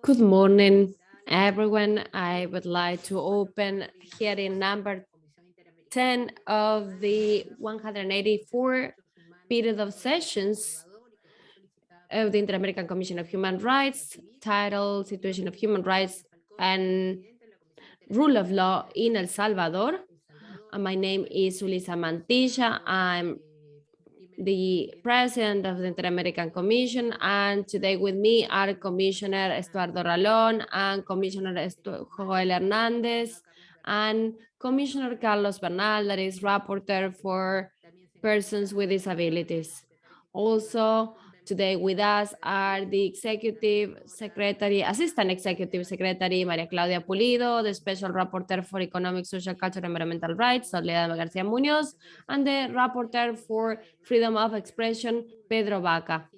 Good morning, everyone. I would like to open hearing number 10 of the 184 period of sessions of the Inter-American Commission of Human Rights, titled Situation of Human Rights and Rule of Law in El Salvador. And my name is Julissa Mantilla. I'm the president of the Inter-American Commission, and today with me are Commissioner Estuardo Ralón and Commissioner Joel Hernandez and Commissioner Carlos Bernal, that is rapporteur for persons with disabilities. Also, Today with us are the Executive Secretary, Assistant Executive Secretary Maria Claudia Pulido, the Special Rapporteur for Economic, Social, Cultural, and Environmental Rights, Soledad Garcia Munoz, and the Rapporteur for Freedom of Expression, Pedro Vaca.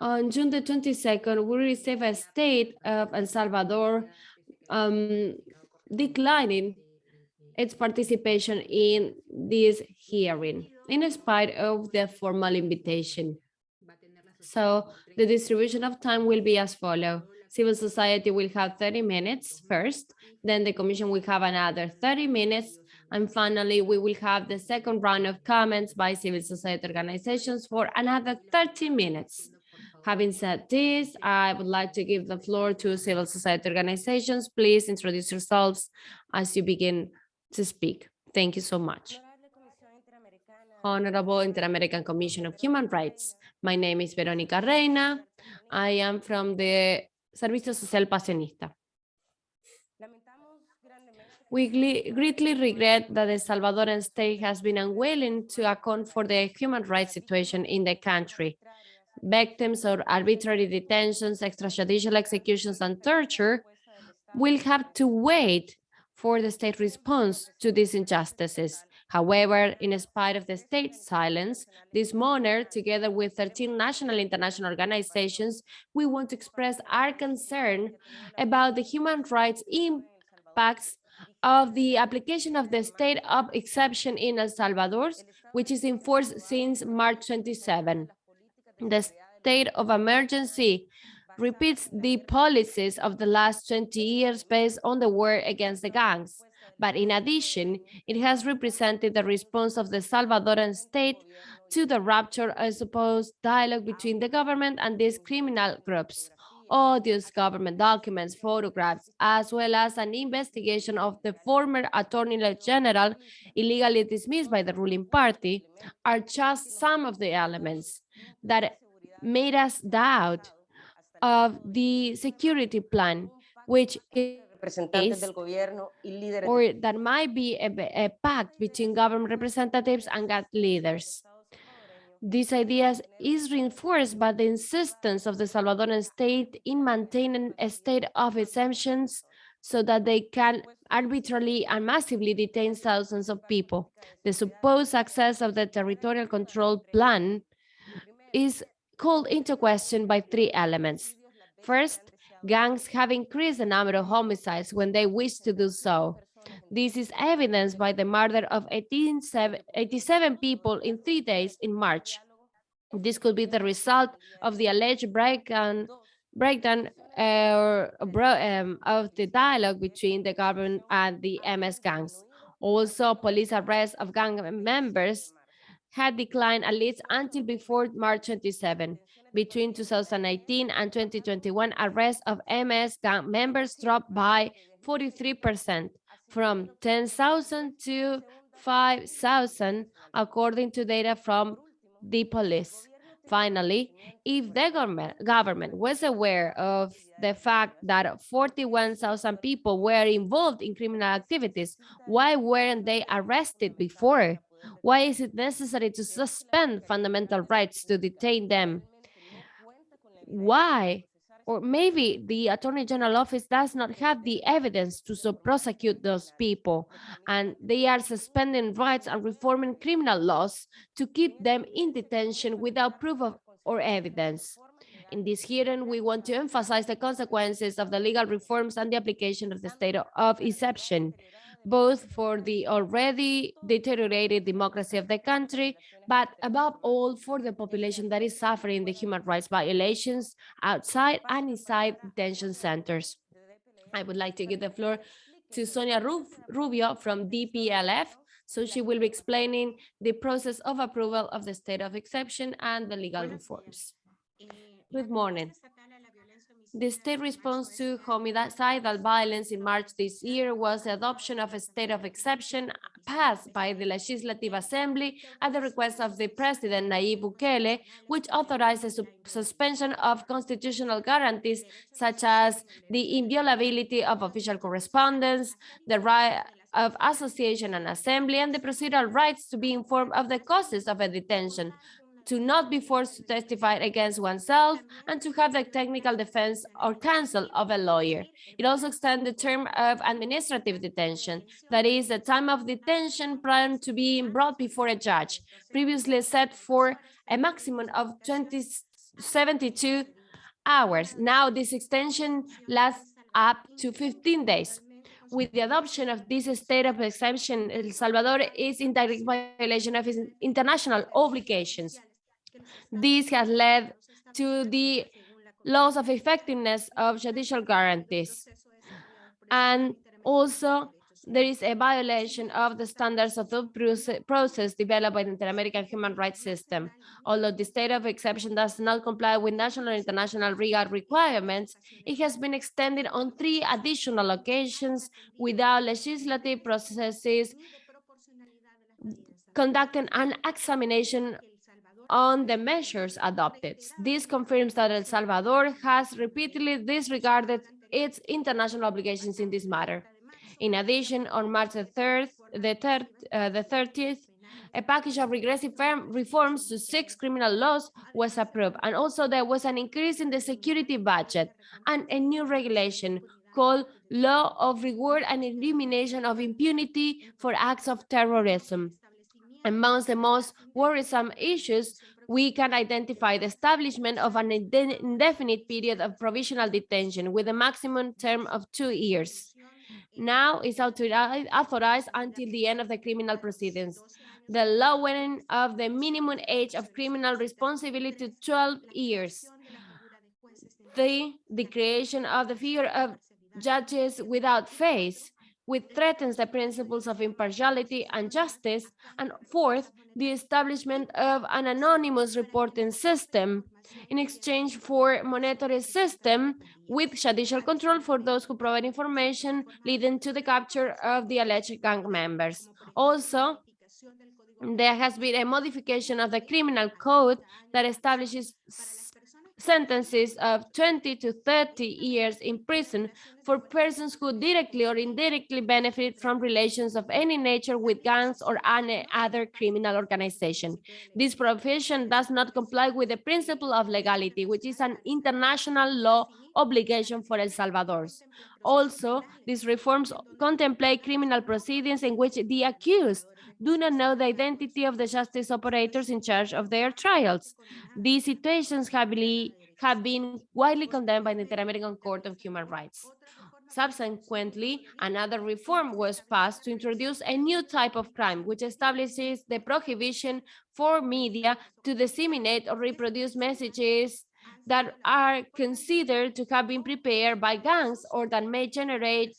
On June the 22nd, we received a state of El Salvador um, declining its participation in this hearing, in spite of the formal invitation. So the distribution of time will be as follow. Civil society will have 30 minutes first, then the commission will have another 30 minutes, and finally, we will have the second round of comments by civil society organizations for another 30 minutes. Having said this, I would like to give the floor to civil society organizations. Please introduce yourselves as you begin to speak. Thank you so much. Honorable Inter-American Commission of Human Rights. My name is Verónica Reyna. I am from the Servicio Social Pasionista. We greatly regret that the Salvadoran state has been unwilling to account for the human rights situation in the country. Victims of arbitrary detentions, extrajudicial executions, and torture will have to wait for the state response to these injustices. However, in spite of the state's silence, this monarch, together with 13 national and international organizations, we want to express our concern about the human rights impacts of the application of the state of exception in El Salvador, which is in force since March 27. The state of emergency repeats the policies of the last 20 years based on the war against the gangs. But in addition, it has represented the response of the Salvadoran state to the rupture of supposed dialogue between the government and these criminal groups. All these government documents, photographs, as well as an investigation of the former Attorney General illegally dismissed by the ruling party are just some of the elements that made us doubt of the security plan, which representantes del gobierno y líderes or that might be a, a pact between government representatives and GATT leaders. This idea is reinforced by the insistence of the Salvadoran state in maintaining a state of exemptions so that they can arbitrarily and massively detain thousands of people. The supposed success of the territorial control plan is called into question by three elements. First, gangs have increased the number of homicides when they wish to do so. This is evidenced by the murder of 18, 87 people in three days in March. This could be the result of the alleged breakdown, breakdown uh, um, of the dialogue between the government and the MS gangs. Also, police arrests of gang members had declined at least until before March 27. Between 2019 and 2021, arrests of MS gang members dropped by 43%, from 10,000 to 5,000, according to data from the police. Finally, if the government, government was aware of the fact that 41,000 people were involved in criminal activities, why weren't they arrested before? Why is it necessary to suspend fundamental rights to detain them? Why? Or maybe the Attorney General office does not have the evidence to prosecute those people, and they are suspending rights and reforming criminal laws to keep them in detention without proof of or evidence. In this hearing, we want to emphasize the consequences of the legal reforms and the application of the state of exception both for the already deteriorated democracy of the country, but above all for the population that is suffering the human rights violations outside and inside detention centers. I would like to give the floor to Sonia Rubio from DPLF. So she will be explaining the process of approval of the state of exception and the legal reforms. Good morning. The state response to homicidal violence in March this year was the adoption of a state of exception passed by the Legislative Assembly at the request of the President Nayib Bukele, which authorized the su suspension of constitutional guarantees such as the inviolability of official correspondence, the right of association and assembly, and the procedural rights to be informed of the causes of a detention, to not be forced to testify against oneself, and to have the technical defense or counsel of a lawyer. It also extends the term of administrative detention, that is, the time of detention prior to being brought before a judge, previously set for a maximum of 20, 72 hours. Now this extension lasts up to 15 days with the adoption of this state of exception, El Salvador is in direct violation of its international obligations. This has led to the loss of effectiveness of judicial guarantees. And also, there is a violation of the standards of the process developed by the Inter-American human rights system. Although the state of exception does not comply with national and international legal requirements, it has been extended on three additional occasions without legislative processes conducting an examination on the measures adopted. This confirms that El Salvador has repeatedly disregarded its international obligations in this matter. In addition, on March the 3rd, the, third, uh, the 30th, a package of regressive reforms to six criminal laws was approved. And also there was an increase in the security budget and a new regulation called Law of Reward and Elimination of Impunity for Acts of Terrorism. Amongst the most worrisome issues, we can identify the establishment of an indefinite period of provisional detention with a maximum term of two years now is authorized until the end of the criminal proceedings. The lowering of the minimum age of criminal responsibility to 12 years. The, the creation of the figure of judges without face, which threatens the principles of impartiality and justice. And fourth, the establishment of an anonymous reporting system in exchange for monetary system with judicial control for those who provide information leading to the capture of the alleged gang members. Also, there has been a modification of the criminal code that establishes sentences of 20 to 30 years in prison for persons who directly or indirectly benefit from relations of any nature with gangs or any other criminal organization. This provision does not comply with the principle of legality, which is an international law obligation for El Salvador. Also, these reforms contemplate criminal proceedings in which the accused do not know the identity of the justice operators in charge of their trials. These situations have, been widely condemned by the Inter-American Court of Human Rights. Subsequently, another reform was passed to introduce a new type of crime, which establishes the prohibition for media to disseminate or reproduce messages that are considered to have been prepared by gangs or that may generate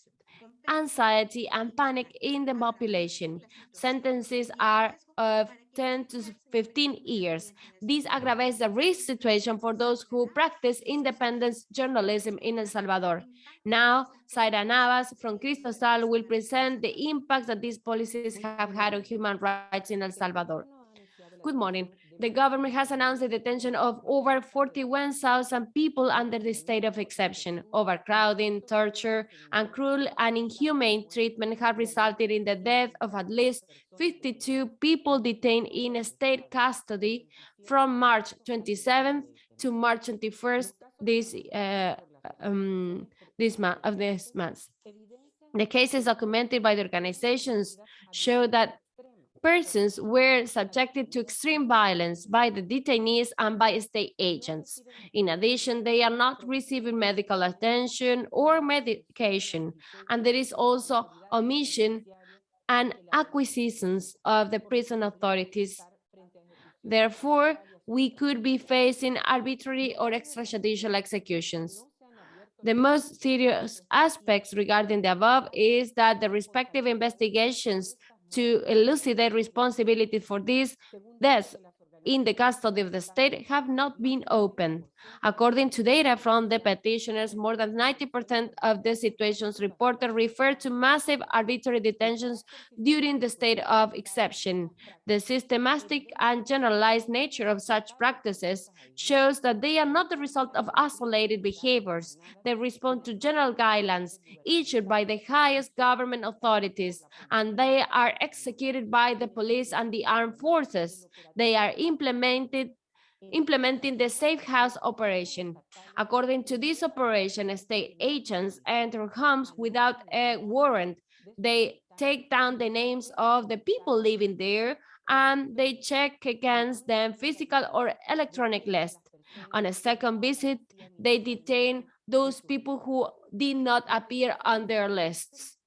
anxiety and panic in the population. Sentences are of 10 to 15 years. This aggravates the risk situation for those who practice independent journalism in El Salvador. Now, Zaira Navas from Cristosal will present the impact that these policies have had on human rights in El Salvador. Good morning the government has announced the detention of over 41,000 people under the state of exception. Overcrowding, torture, and cruel and inhumane treatment have resulted in the death of at least 52 people detained in state custody from March 27th to March 21st this uh, um, this month of this month. The cases documented by the organizations show that persons were subjected to extreme violence by the detainees and by state agents. In addition, they are not receiving medical attention or medication, and there is also omission and acquisitions of the prison authorities. Therefore, we could be facing arbitrary or extrajudicial executions. The most serious aspects regarding the above is that the respective investigations to elucidate responsibility for these deaths in the custody of the state have not been opened. According to data from the petitioners, more than 90% of the situations reported refer to massive arbitrary detentions during the state of exception. The systematic and generalized nature of such practices shows that they are not the result of isolated behaviors. They respond to general guidelines issued by the highest government authorities, and they are executed by the police and the armed forces. They are implemented implementing the safe house operation. According to this operation, state agents enter homes without a warrant. They take down the names of the people living there and they check against them physical or electronic list. On a second visit, they detain those people who did not appear on their lists.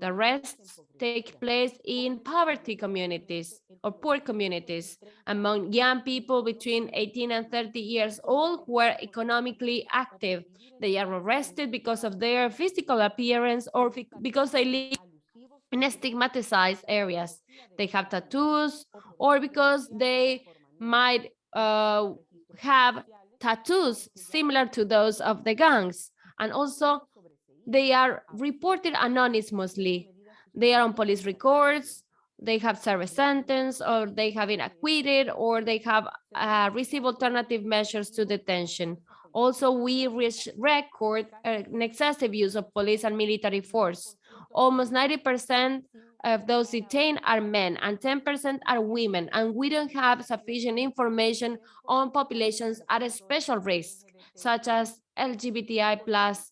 The rest take place in poverty communities or poor communities among young people between 18 and 30 years old who are economically active. They are arrested because of their physical appearance or because they live in stigmatized areas. They have tattoos or because they might uh, have tattoos similar to those of the gangs. And also they are reported anonymously. They are on police records, they have served a sentence, or they have been acquitted, or they have uh, received alternative measures to detention. Also, we record an excessive use of police and military force. Almost 90% of those detained are men and 10% are women, and we don't have sufficient information on populations at a special risk, such as LGBTI plus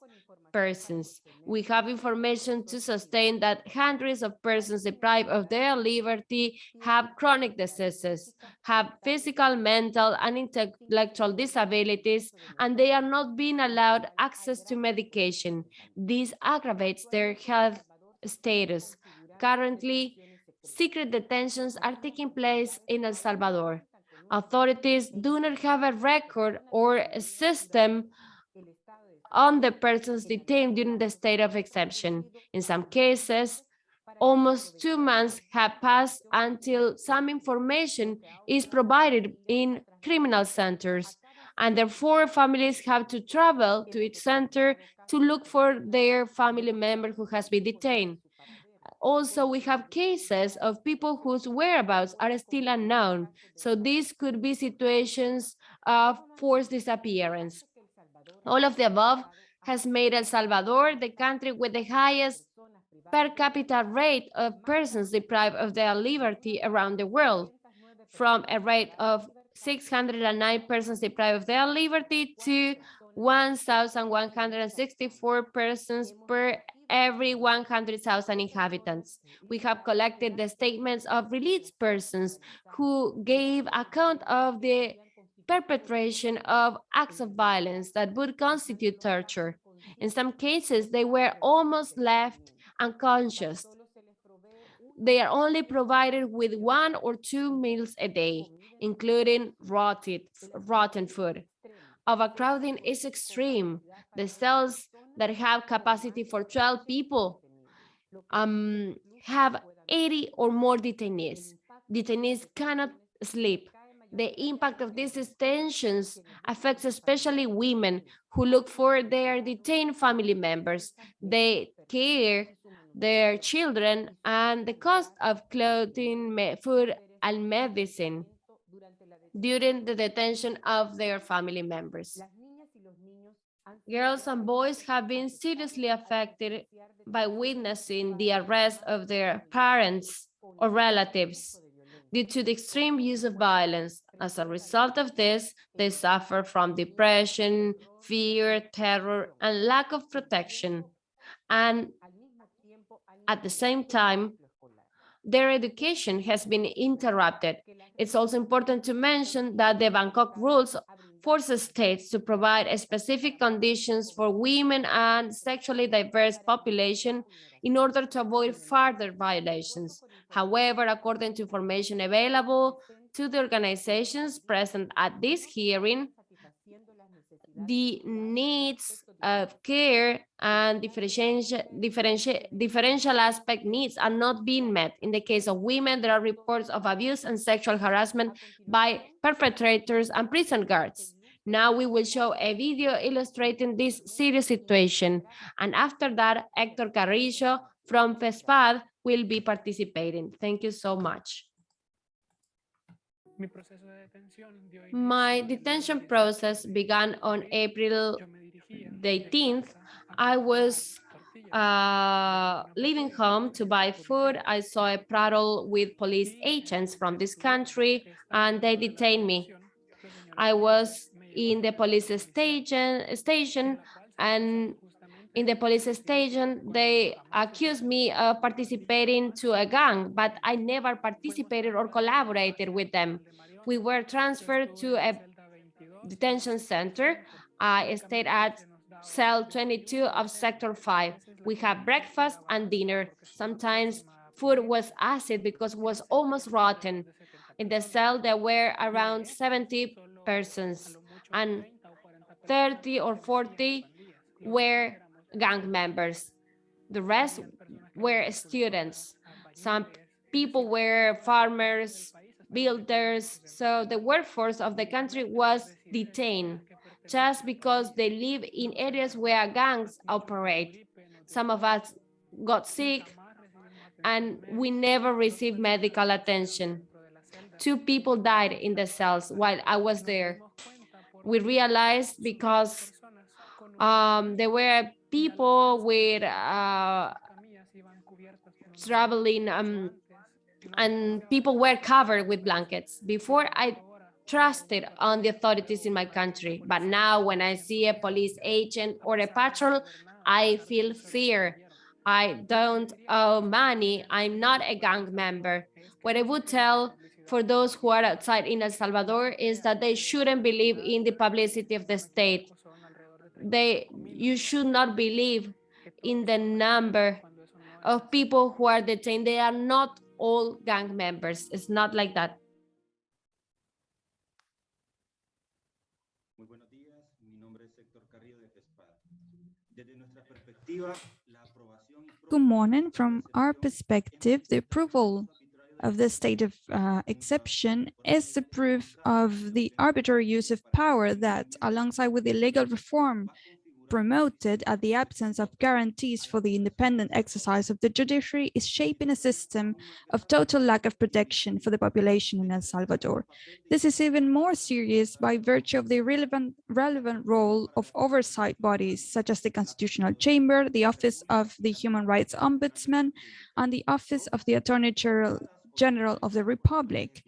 persons. We have information to sustain that hundreds of persons deprived of their liberty have chronic diseases, have physical, mental, and intellectual disabilities, and they are not being allowed access to medication. This aggravates their health status. Currently, secret detentions are taking place in El Salvador. Authorities do not have a record or a system on the persons detained during the state of exception. In some cases, almost two months have passed until some information is provided in criminal centers, and therefore families have to travel to each center to look for their family member who has been detained. Also, we have cases of people whose whereabouts are still unknown. So these could be situations of forced disappearance. All of the above has made El Salvador the country with the highest per capita rate of persons deprived of their liberty around the world, from a rate of 609 persons deprived of their liberty to 1,164 persons per every 100,000 inhabitants. We have collected the statements of released persons who gave account of the perpetration of acts of violence that would constitute torture. In some cases, they were almost left unconscious. They are only provided with one or two meals a day, including rotted, rotten food. Overcrowding is extreme. The cells that have capacity for 12 people um, have 80 or more detainees. Detainees cannot sleep the impact of these tensions mm-hmm. affects especially women who look for their detained family members. They care their children and the cost of clothing, food, and medicine during the detention of their family members. Girls and boys have been seriously affected by witnessing the arrest of their parents or relatives due to the extreme use of violence. As a result of this, they suffer from depression, fear, terror, and lack of protection. And at the same time, their education has been interrupted. It's also important to mention that the Bangkok rules forces states to provide specific conditions for women and sexually diverse population in order to avoid further violations. However, according to information available to the organizations present at this hearing, the needs of care and differential, differential, differential aspect needs are not being met. In the case of women, there are reports of abuse and sexual harassment by perpetrators and prison guards. Now we will show a video illustrating this serious situation. And after that, Hector Carrillo from FESPAD will be participating. Thank you so much. My detention process began on April the 18th. I was uh, leaving home to buy food. I saw a prattle with police agents from this country and they detained me. I was in the police station, station and in the police station, they accused me of participating to a gang, but I never participated or collaborated with them. We were transferred to a detention center. I stayed at cell 22 of sector 5. We had breakfast and dinner. Sometimes food was acid because it was almost rotten. In the cell, there were around 70 persons and 30 or 40 were gang members. The rest were students. Some people were farmers, builders. So the workforce of the country was detained just because they live in areas where gangs operate. Some of us got sick and we never received medical attention. Two people died in the cells while I was there. We realized because um, there were people with uh, traveling um, and people were covered with blankets. Before I trusted on the authorities in my country, but now when I see a police agent or a patrol, I feel fear. I don't owe money. I'm not a gang member. What I would tell for those who are outside in El Salvador is that they shouldn't believe in the publicity of the state they you should not believe in the number of people who are detained. They are not all gang members. It's not like that. Good morning. From our perspective, the approval of the state of uh, exception is the proof of the arbitrary use of power that, alongside with the legal reform promoted at the absence of guarantees for the independent exercise of the judiciary is shaping a system of total lack of protection for the population in El Salvador. This is even more serious by virtue of the relevant, relevant role of oversight bodies such as the Constitutional Chamber, the Office of the Human Rights Ombudsman, and the Office of the Attorney General General of the Republic.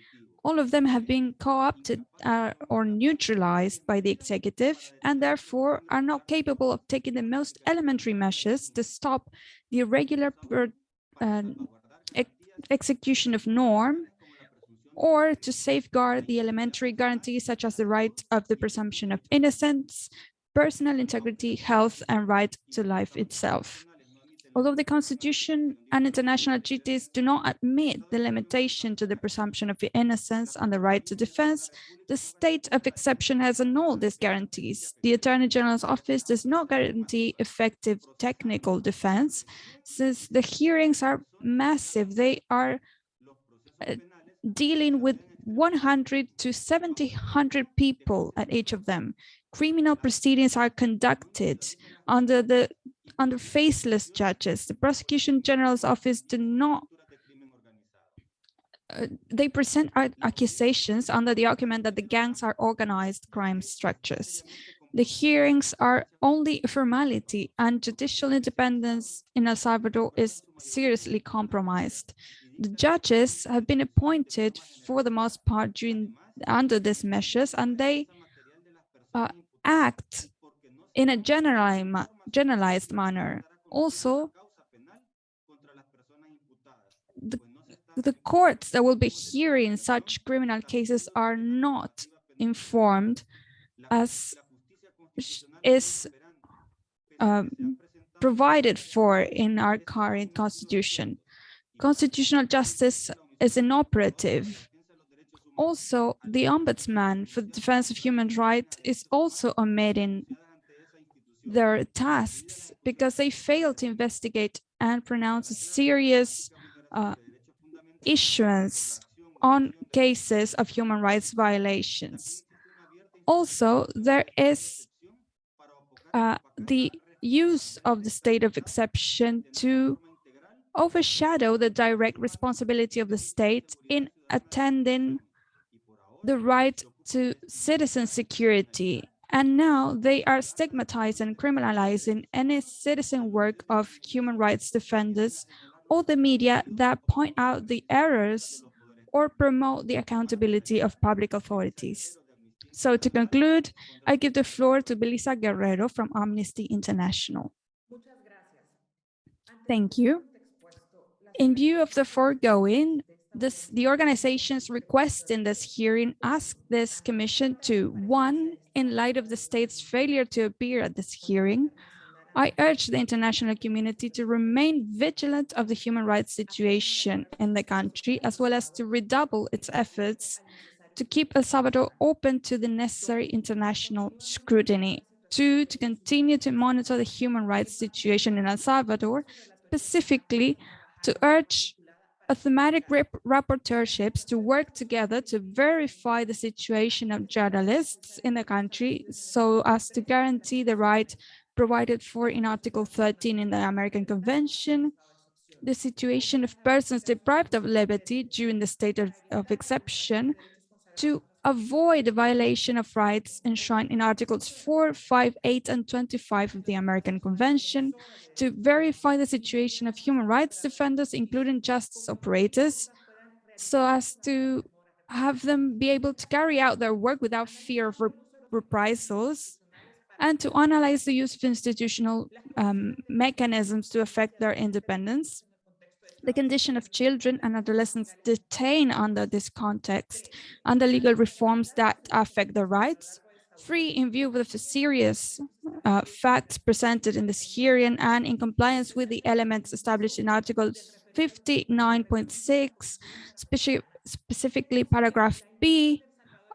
All of them have been co-opted uh, or neutralized by the executive and therefore are not capable of taking the most elementary measures to stop the irregular per, uh, ex execution of norm or to safeguard the elementary guarantees such as the right of the presumption of innocence, personal integrity, health, and right to life itself. Although the Constitution and international treaties do not admit the limitation to the presumption of innocence and the right to defense, the state of exception has annulled these guarantees. The Attorney General's office does not guarantee effective technical defense, since the hearings are massive. They are uh, dealing with 100 to 700 people at each of them. Criminal proceedings are conducted under the under faceless judges. The prosecution general's office do not uh, they present accusations under the argument that the gangs are organized crime structures. The hearings are only a formality and judicial independence in El Salvador is seriously compromised. The judges have been appointed for the most part during under these measures and they uh, act in a generalized, generalized manner. Also, the, the courts that will be hearing such criminal cases are not informed as is um, provided for in our current constitution. Constitutional justice is inoperative. Also, the ombudsman for the defense of human rights is also omitting their tasks because they fail to investigate and pronounce a serious uh, issuance on cases of human rights violations. Also, there is uh, the use of the state of exception to overshadow the direct responsibility of the state in attending the right to citizen security. And now they are stigmatizing and criminalizing any citizen work of human rights defenders or the media that point out the errors or promote the accountability of public authorities. So to conclude, I give the floor to Belisa Guerrero from Amnesty International. Thank you. In view of the foregoing, this, the organizations requesting this hearing ask this commission to, one, in light of the state's failure to appear at this hearing, I urge the international community to remain vigilant of the human rights situation in the country, as well as to redouble its efforts to keep El Salvador open to the necessary international scrutiny. Two, to continue to monitor the human rights situation in El Salvador, specifically to urge thematic rapporteurships to work together to verify the situation of journalists in the country so as to guarantee the right provided for in Article 13 in the American Convention, the situation of persons deprived of liberty during the state of, of exception, to avoid the violation of rights enshrined in Articles 4, 5, 8, and 25 of the American Convention, to verify the situation of human rights defenders, including justice operators, so as to have them be able to carry out their work without fear of reprisals, and to analyze the use of institutional um, mechanisms to affect their independence, the condition of children and adolescents detained under this context and the legal reforms that affect their rights. Three, in view of the serious uh, facts presented in this hearing and in compliance with the elements established in Article 59.6, speci specifically paragraph B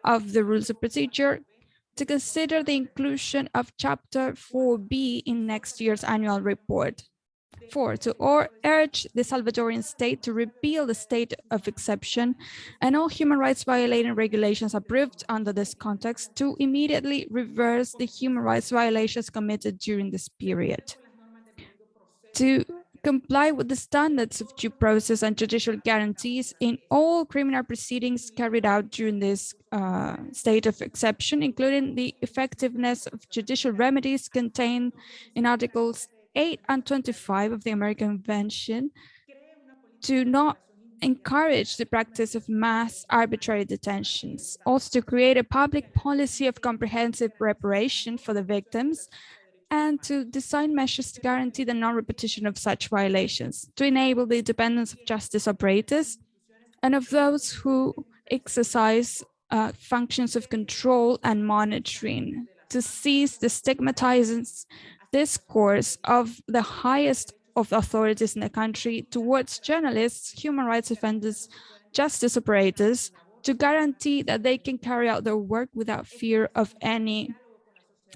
of the Rules of Procedure, to consider the inclusion of Chapter 4B in next year's annual report. Four, to or urge the Salvadorian state to repeal the state of exception and all human rights violating regulations approved under this context to immediately reverse the human rights violations committed during this period. To comply with the standards of due process and judicial guarantees in all criminal proceedings carried out during this uh, state of exception, including the effectiveness of judicial remedies contained in Articles 8 and 25 of the American Convention to not encourage the practice of mass arbitrary detentions, also to create a public policy of comprehensive reparation for the victims, and to design measures to guarantee the non-repetition of such violations, to enable the independence of justice operators and of those who exercise uh, functions of control and monitoring, to cease the stigmatizing discourse of the highest of authorities in the country towards journalists, human rights defenders, justice operators, to guarantee that they can carry out their work without fear of any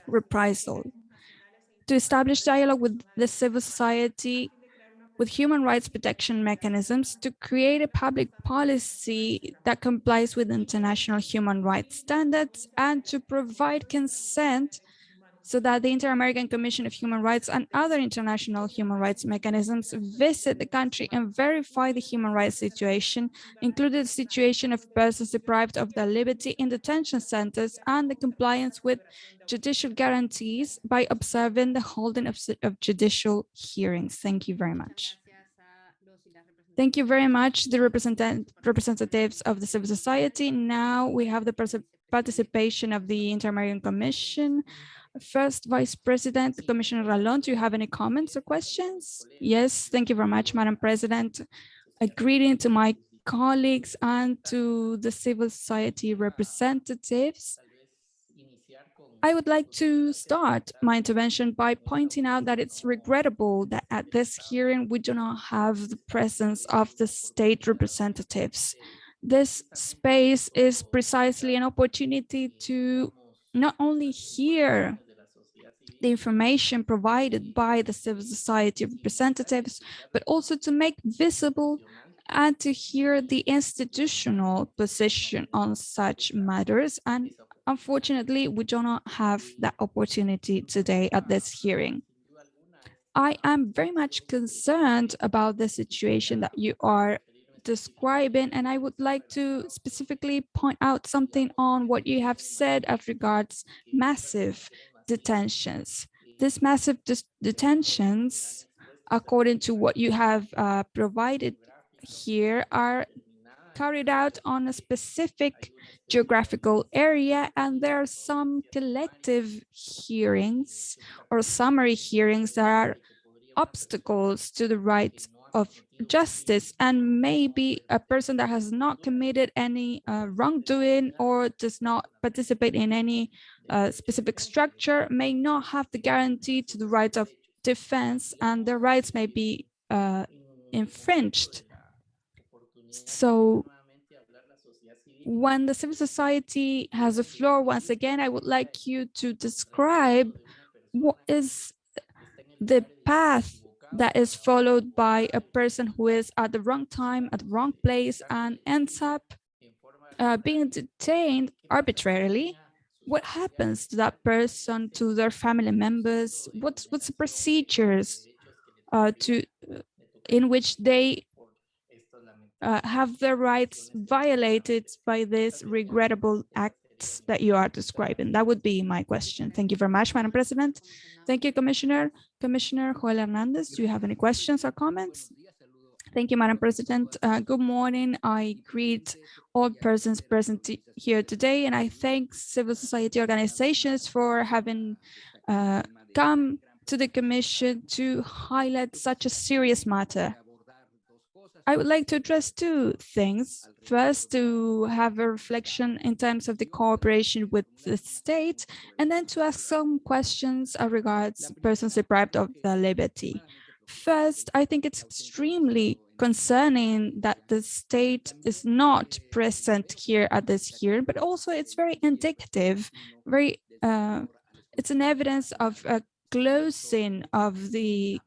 reprisal. To establish dialogue with the civil society, with human rights protection mechanisms to create a public policy that complies with international human rights standards and to provide consent so that the Inter-American Commission of Human Rights and other international human rights mechanisms visit the country and verify the human rights situation, including the situation of persons deprived of their liberty in detention centers and the compliance with judicial guarantees by observing the holding of, of judicial hearings. Thank you very much. Thank you very much, the represent representatives of the civil society. Now we have the participation of the Inter-American Commission. First Vice President, Commissioner Ralón, do you have any comments or questions? Yes, thank you very much, Madam President. A greeting to my colleagues and to the civil society representatives. I would like to start my intervention by pointing out that it's regrettable that at this hearing we do not have the presence of the state representatives. This space is precisely an opportunity to not only hear the information provided by the civil society representatives, but also to make visible and to hear the institutional position on such matters. And unfortunately, we do not have that opportunity today at this hearing. I am very much concerned about the situation that you are describing, and I would like to specifically point out something on what you have said as regards massive detentions. These massive detentions, according to what you have uh, provided here, are carried out on a specific geographical area and there are some collective hearings or summary hearings that are obstacles to the right of justice and maybe a person that has not committed any uh, wrongdoing or does not participate in any uh, specific structure may not have the guarantee to the right of defense and their rights may be uh, infringed. So when the civil society has a floor, once again, I would like you to describe what is the path that is followed by a person who is at the wrong time, at the wrong place, and ends up uh, being detained arbitrarily. What happens to that person, to their family members? What's what's the procedures uh, to in which they uh, have their rights violated by this regrettable that you are describing? That would be my question. Thank you very much, Madam President. Thank you, Commissioner. Commissioner Joel Hernandez, do you have any questions or comments? Thank you, Madam President. Uh, good morning. I greet all persons present here today, and I thank civil society organizations for having uh, come to the Commission to highlight such a serious matter. I would like to address two things. First, to have a reflection in terms of the cooperation with the state, and then to ask some questions regards persons deprived of their liberty. First, I think it's extremely concerning that the state is not present here at this hearing, but also it's very indicative, very, uh, it's an evidence of a closing of the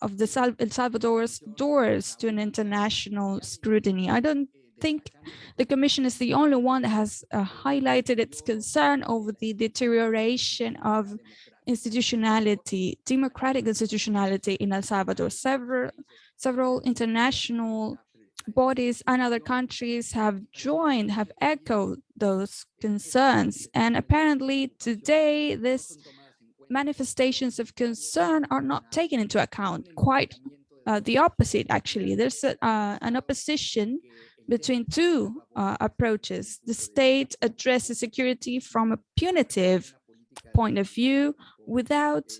of the Sal El Salvador's doors to an international scrutiny. I don't think the Commission is the only one that has uh, highlighted its concern over the deterioration of institutionality, democratic institutionality in El Salvador. Several, several international bodies and other countries have joined, have echoed those concerns. And apparently today, this manifestations of concern are not taken into account. Quite uh, the opposite, actually. There's a, uh, an opposition between two uh, approaches. The state addresses security from a punitive point of view without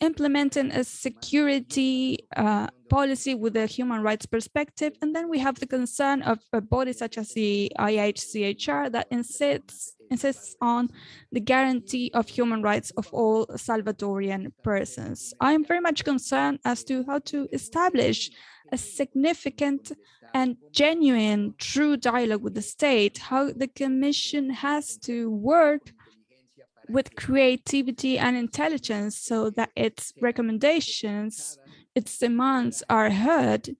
implementing a security uh, policy with a human rights perspective. And then we have the concern of a body such as the IACHR that insists insists on the guarantee of human rights of all Salvadorian persons. I am very much concerned as to how to establish a significant and genuine true dialogue with the state, how the commission has to work with creativity and intelligence so that its recommendations, its demands are heard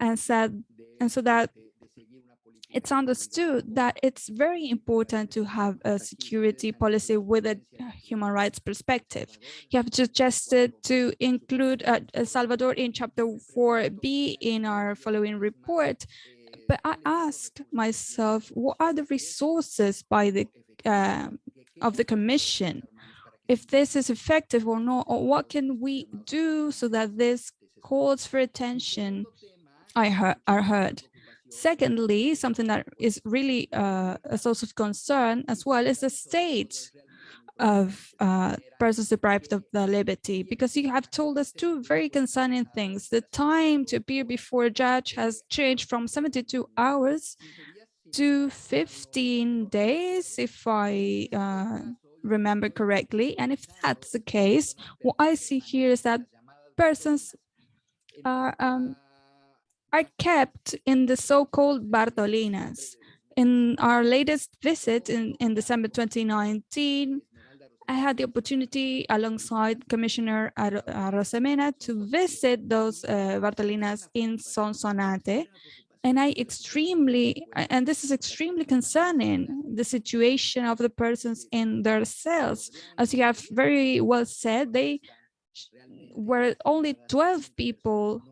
and said and so that it's understood that it's very important to have a security policy with a human rights perspective. You have suggested to include uh, El Salvador in chapter 4b in our following report, but I asked myself, what are the resources by the uh, of the commission? If this is effective or not, or what can we do so that this calls for attention are heard? Secondly, something that is really uh, a source of concern as well is the state of uh, persons deprived of their liberty, because you have told us two very concerning things. The time to appear before a judge has changed from 72 hours to 15 days, if I uh, remember correctly. And if that's the case, what I see here is that persons are, um, are kept in the so-called Bartolinas. In our latest visit in, in December 2019, I had the opportunity alongside Commissioner Ar to visit those uh, Bartolinas in Sonsonate. And I extremely, and this is extremely concerning, the situation of the persons in their cells. As you have very well said, they were only 12 people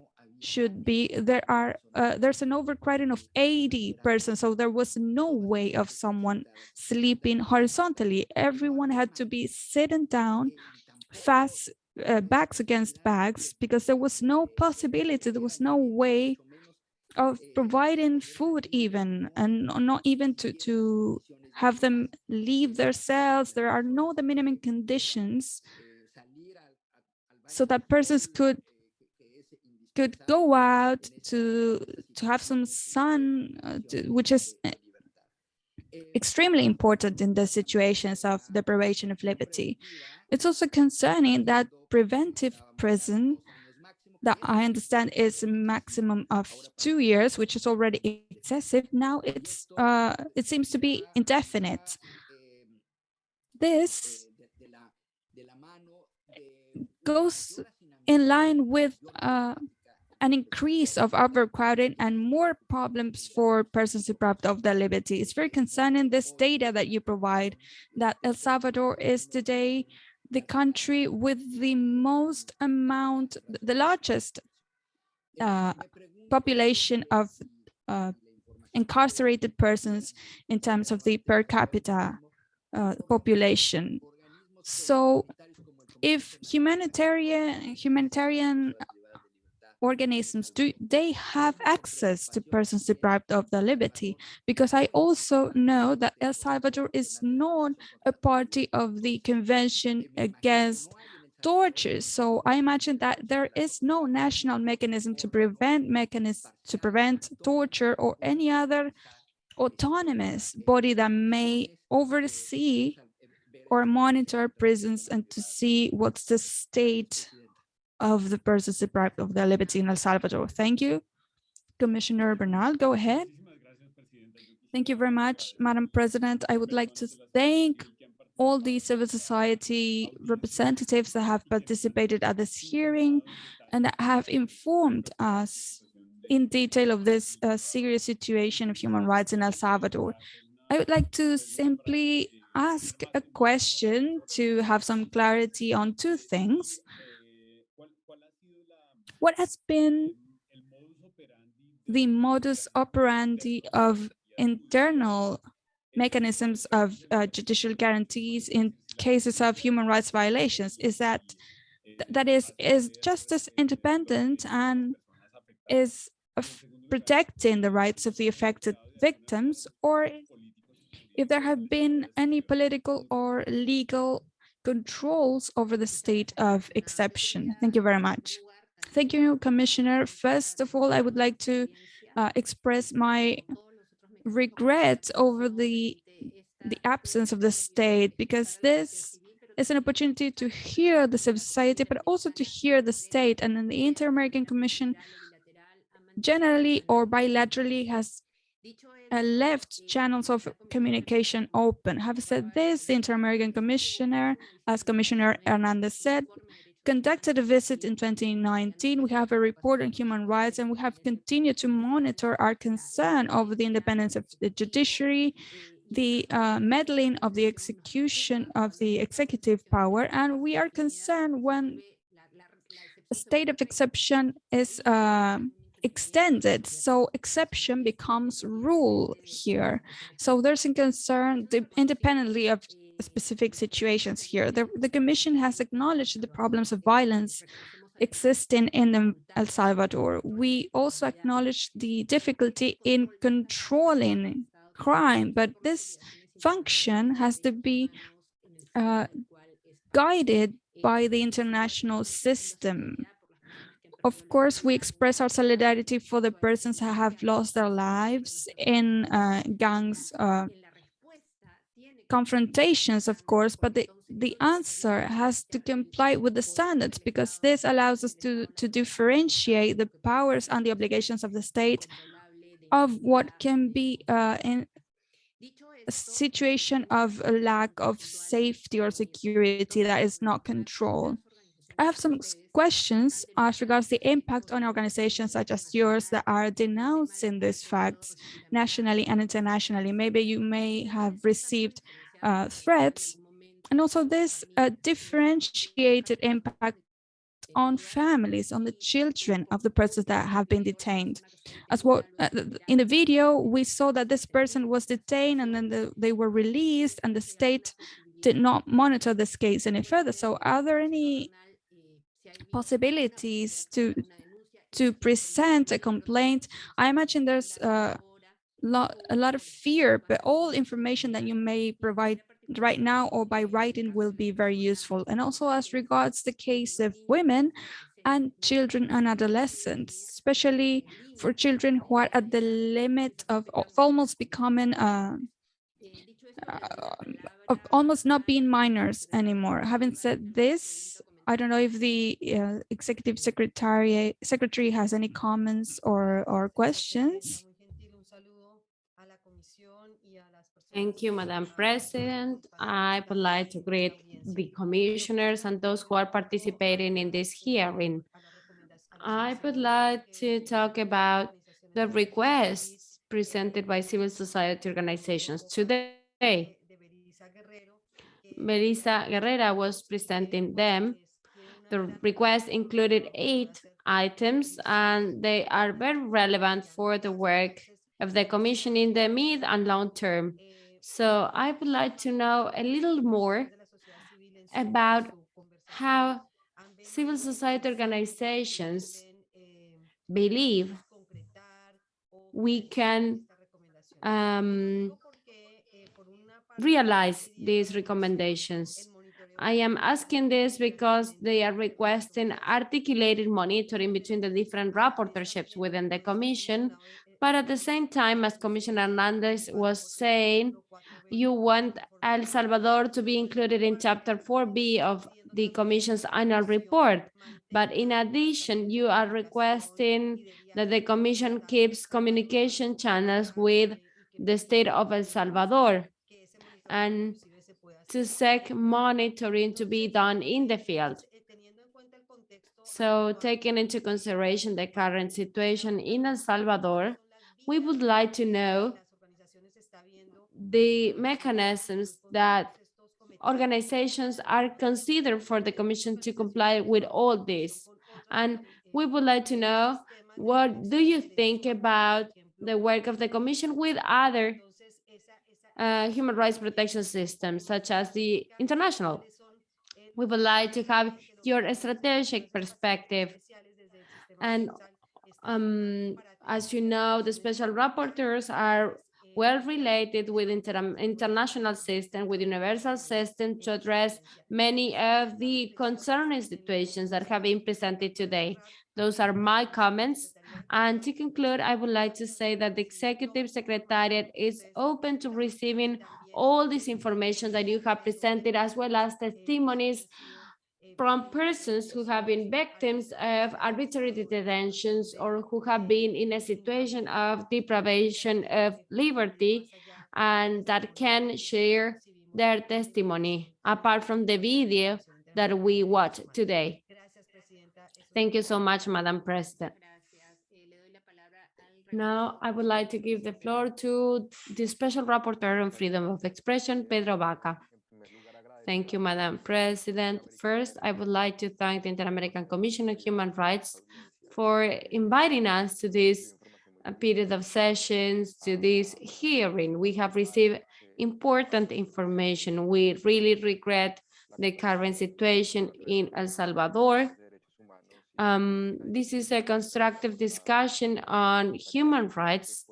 should be there are uh, there's an overcrowding of 80 persons so there was no way of someone sleeping horizontally everyone had to be sitting down fast uh, backs against backs because there was no possibility there was no way of providing food even and not even to to have them leave their cells there are no the minimum conditions so that persons could could go out to to have some sun, uh, to, which is uh, extremely important in the situations of deprivation of liberty. It's also concerning that preventive prison that I understand is a maximum of two years, which is already excessive. Now it's uh, it seems to be indefinite. This goes in line with uh, an increase of overcrowding and more problems for persons deprived of their liberty. It's very concerning this data that you provide that El Salvador is today the country with the most amount, the largest uh, population of uh, incarcerated persons in terms of the per capita uh, population. So if humanitarian humanitarian organisms do they have access to persons deprived of their liberty? Because i also know that el salvador is not a party of the convention against torture. So i imagine that there is no national mechanism to prevent mechanism to prevent torture or any other autonomous body that may oversee or monitor prisons and to see what's the state of the persons deprived of their liberty in El Salvador. Thank you. Commissioner Bernal, go ahead. Thank you very much, Madam President. I would like to thank all the civil society representatives that have participated at this hearing and that have informed us in detail of this uh, serious situation of human rights in El Salvador. I would like to simply ask a question to have some clarity on two things. What has been the modus operandi of internal mechanisms of uh, judicial guarantees in cases of human rights violations is that that is is justice independent and is protecting the rights of the affected victims or if there have been any political or legal controls over the state of exception. Thank you very much. Thank you, Commissioner. First of all, I would like to uh, express my regret over the the absence of the state because this is an opportunity to hear the society, but also to hear the state. And then the Inter-American Commission generally or bilaterally has uh, left channels of communication open. Having said this, the Inter-American Commissioner, as Commissioner Hernandez said, conducted a visit in 2019. We have a report on human rights and we have continued to monitor our concern over the independence of the judiciary, the uh, meddling of the execution of the executive power, and we are concerned when a state of exception is uh, extended. So exception becomes rule here. So there's a concern independently of specific situations here. The, the Commission has acknowledged the problems of violence existing in El Salvador. We also acknowledge the difficulty in controlling crime, but this function has to be uh, guided by the international system. Of course, we express our solidarity for the persons who have lost their lives in uh, gangs uh, confrontations, of course, but the, the answer has to comply with the standards because this allows us to, to differentiate the powers and the obligations of the state of what can be uh, in a situation of a lack of safety or security that is not controlled. I have some questions as regards the impact on organizations such as yours that are denouncing these facts nationally and internationally. Maybe you may have received uh, threats and also this uh, differentiated impact on families, on the children of the persons that have been detained. As what uh, in the video, we saw that this person was detained and then the, they were released and the state did not monitor this case any further. So are there any possibilities to to present a complaint. I imagine there's a lot, a lot of fear, but all information that you may provide right now or by writing will be very useful. And also as regards the case of women and children and adolescents, especially for children who are at the limit of, of almost becoming uh, uh, of almost not being minors anymore. Having said this, I don't know if the uh, executive secretary secretary has any comments or or questions. Thank you, Madam President. I would like to greet the commissioners and those who are participating in this hearing. I would like to talk about the requests presented by civil society organizations today. Melissa Guerrera was presenting them the request included eight items and they are very relevant for the work of the commission in the mid and long term. So I would like to know a little more about how civil society organizations believe we can um, realize these recommendations. I am asking this because they are requesting articulated monitoring between the different rapporteurships within the commission. But at the same time, as Commissioner Hernandez was saying, you want El Salvador to be included in chapter 4B of the commission's annual report. But in addition, you are requesting that the commission keeps communication channels with the state of El Salvador. And to seek monitoring to be done in the field. So taking into consideration the current situation in El Salvador, we would like to know the mechanisms that organizations are considered for the commission to comply with all this. And we would like to know what do you think about the work of the commission with other uh, human rights protection systems, such as the international. We would like to have your strategic perspective. And um, as you know, the special rapporteurs are well related with inter international system, with universal system to address many of the concerning situations that have been presented today. Those are my comments. And to conclude, I would like to say that the Executive Secretariat is open to receiving all this information that you have presented, as well as testimonies from persons who have been victims of arbitrary detentions or who have been in a situation of deprivation of liberty and that can share their testimony apart from the video that we watched today. Thank you so much, Madam President. Now, I would like to give the floor to the Special Rapporteur on Freedom of Expression, Pedro Vaca. Thank you, Madam President. First, I would like to thank the Inter-American Commission on Human Rights for inviting us to this uh, period of sessions, to this hearing. We have received important information. We really regret the current situation in El Salvador um, this is a constructive discussion on human rights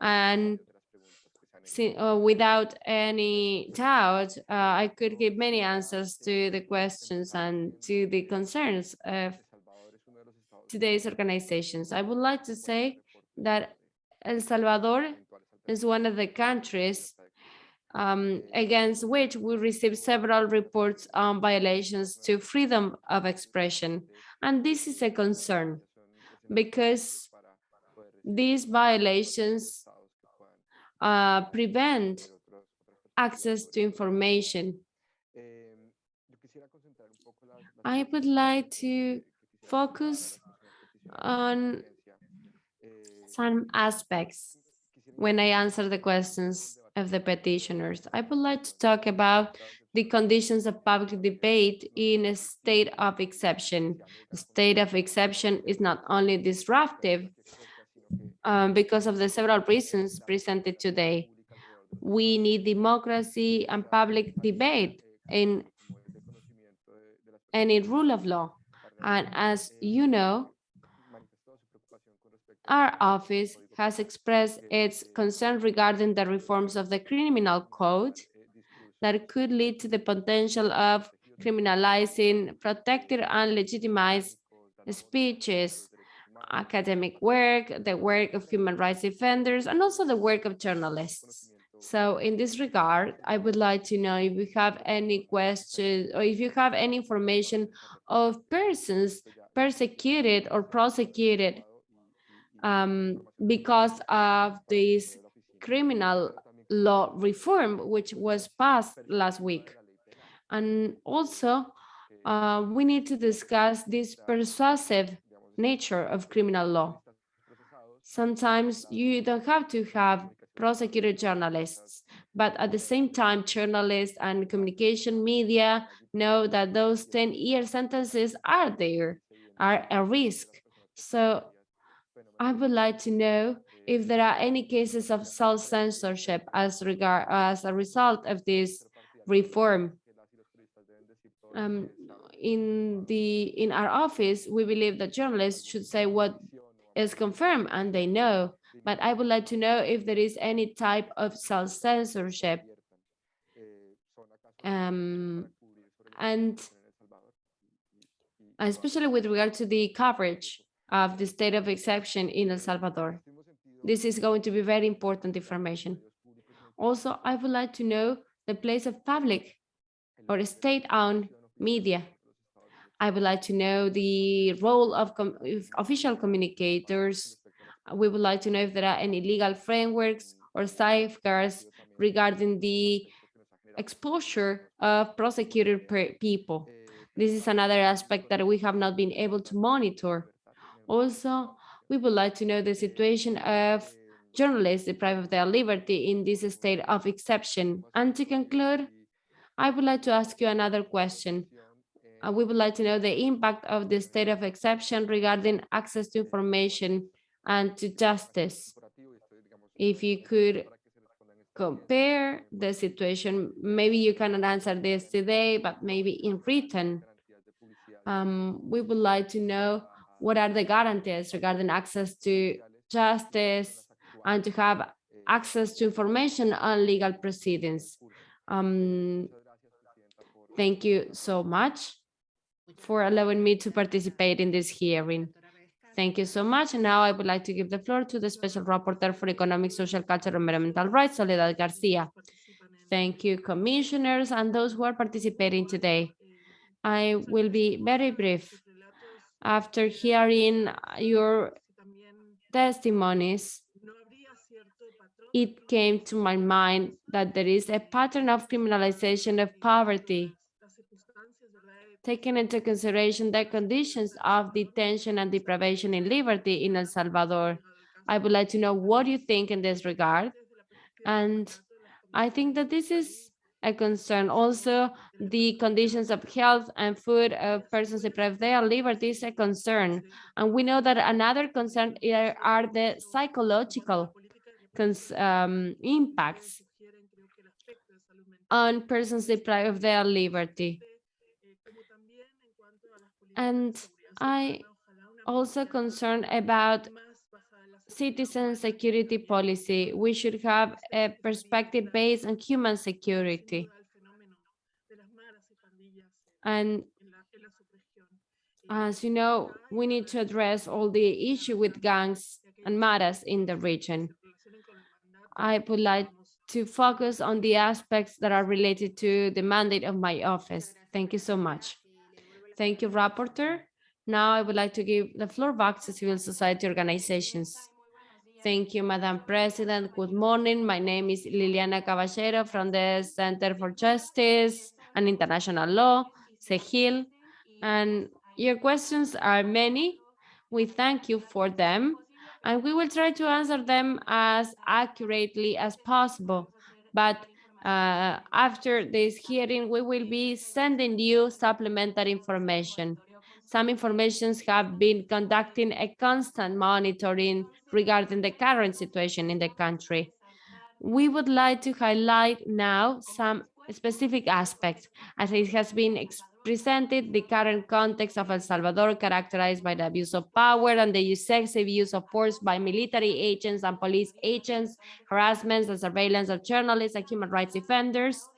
and uh, without any doubt, uh, I could give many answers to the questions and to the concerns of today's organizations. I would like to say that El Salvador is one of the countries um, against which we received several reports on violations to freedom of expression. And this is a concern because these violations uh, prevent access to information. I would like to focus on some aspects when I answer the questions of the petitioners. I would like to talk about the conditions of public debate in a state of exception. A state of exception is not only disruptive um, because of the several reasons presented today. We need democracy and public debate in any rule of law. And as you know, our office has expressed its concern regarding the reforms of the criminal code that could lead to the potential of criminalizing protected and legitimized speeches, academic work, the work of human rights defenders, and also the work of journalists. So in this regard, I would like to know if you have any questions or if you have any information of persons persecuted or prosecuted um, because of this criminal law reform, which was passed last week. And also, uh, we need to discuss this persuasive nature of criminal law. Sometimes you don't have to have prosecuted journalists, but at the same time, journalists and communication media know that those 10-year sentences are there, are a risk. So I would like to know if there are any cases of self-censorship as regard as a result of this reform. Um, in the in our office, we believe that journalists should say what is confirmed and they know. But I would like to know if there is any type of self-censorship. Um, and especially with regard to the coverage of the state of exception in El Salvador. This is going to be very important information. Also, I would like to know the place of public or state-owned media. I would like to know the role of com official communicators. We would like to know if there are any legal frameworks or safeguards regarding the exposure of prosecuted people. This is another aspect that we have not been able to monitor. Also, we would like to know the situation of journalists deprived of their liberty in this state of exception. And to conclude, I would like to ask you another question. Uh, we would like to know the impact of the state of exception regarding access to information and to justice. If you could compare the situation, maybe you cannot answer this today, but maybe in written. Um, we would like to know what are the guarantees regarding access to justice and to have access to information on legal proceedings. Um, thank you so much for allowing me to participate in this hearing. Thank you so much. And now I would like to give the floor to the Special Rapporteur for Economic, Social, Cultural, and Environmental Rights, Soledad Garcia. Thank you, commissioners, and those who are participating today. I will be very brief after hearing uh, your testimonies, it came to my mind that there is a pattern of criminalization of poverty, taking into consideration the conditions of detention and deprivation in liberty in El Salvador. I would like to know what you think in this regard. And I think that this is a concern. Also, the conditions of health and food of persons deprived of their liberty is a concern. And we know that another concern are the psychological um, impacts on persons deprived of their liberty. And I also concerned about citizen security policy. We should have a perspective based on human security. And as you know, we need to address all the issue with gangs and maras in the region. I would like to focus on the aspects that are related to the mandate of my office. Thank you so much. Thank you, Rapporteur. Now I would like to give the floor back to civil society organizations. Thank you, Madam President. Good morning. My name is Liliana Caballero from the Center for Justice and International Law, CEJIL. And your questions are many. We thank you for them and we will try to answer them as accurately as possible. But uh, after this hearing, we will be sending you supplementary information. Some informations have been conducting a constant monitoring regarding the current situation in the country. We would like to highlight now some specific aspects as it has been presented the current context of El Salvador characterized by the abuse of power and the excessive use of force by military agents and police agents, harassments and surveillance of journalists and human rights defenders.